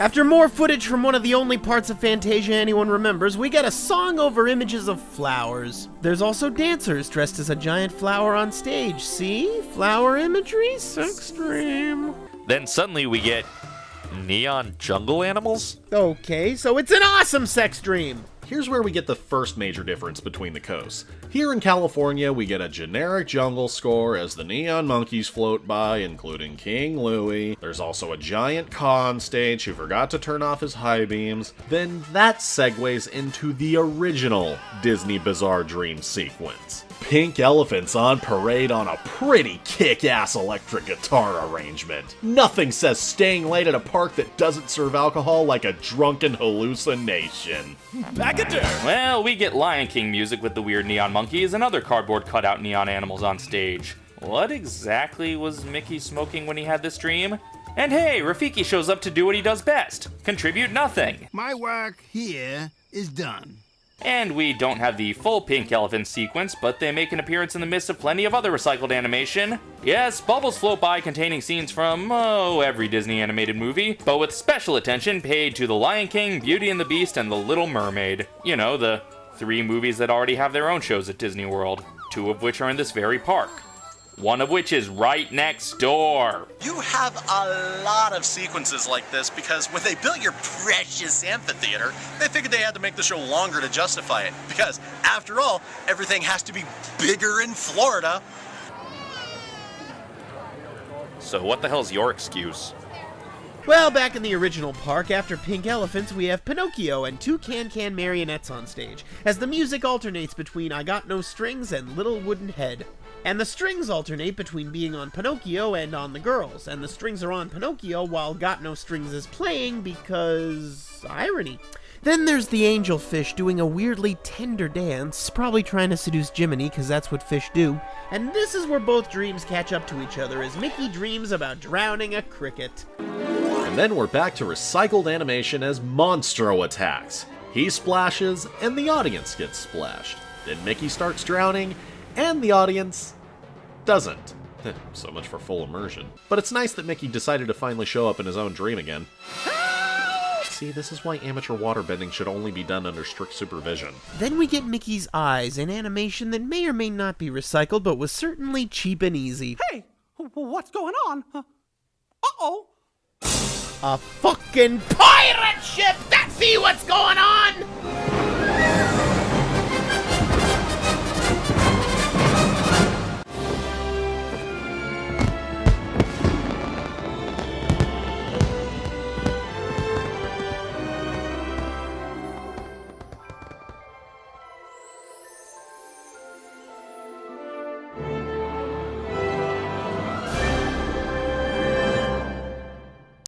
After more footage from one of the only parts of Fantasia anyone remembers, we get a song over images of flowers. There's also dancers dressed as a giant flower on stage. See? Flower imagery? Sex dream. Then suddenly we get neon jungle animals? Okay, so it's an awesome sex dream. Here's where we get the first major difference between the coasts. Here in California, we get a generic jungle score as the neon monkeys float by, including King Louie. There's also a giant con stage who forgot to turn off his high beams. Then that segues into the original Disney Bizarre Dream sequence. Pink elephants on parade on a pretty kick-ass electric guitar arrangement. Nothing says staying late at a park that doesn't serve alcohol like a drunken hallucination. Back at. Well, we get Lion King music with the weird neon monkeys and other cardboard cutout neon animals on stage. What exactly was Mickey smoking when he had this dream? And hey, Rafiki shows up to do what he does best contribute nothing. My work here is done. And we don't have the full pink elephant sequence, but they make an appearance in the midst of plenty of other recycled animation. Yes, bubbles float by containing scenes from, oh, every Disney animated movie, but with special attention paid to The Lion King, Beauty and the Beast, and The Little Mermaid. You know, the three movies that already have their own shows at Disney World, two of which are in this very park one of which is right next door. You have a lot of sequences like this because when they built your precious amphitheater, they figured they had to make the show longer to justify it. Because, after all, everything has to be bigger in Florida. So what the hell's your excuse? Well, back in the original park, after Pink Elephants, we have Pinocchio and two can-can marionettes on stage, as the music alternates between I Got No Strings and Little Wooden Head. And the strings alternate between being on Pinocchio and on the girls, and the strings are on Pinocchio while Got No Strings is playing because... irony. Then there's the angelfish doing a weirdly tender dance, probably trying to seduce Jiminy because that's what fish do. And this is where both dreams catch up to each other as Mickey dreams about drowning a cricket. And then we're back to recycled animation as Monstro attacks. He splashes, and the audience gets splashed. Then Mickey starts drowning, and the audience doesn't. so much for full immersion. But it's nice that Mickey decided to finally show up in his own dream again. See, this is why amateur waterbending should only be done under strict supervision. Then we get Mickey's eyes, an animation that may or may not be recycled, but was certainly cheap and easy. Hey, what's going on? Uh-oh. A fucking pirate ship! That's see what's going on!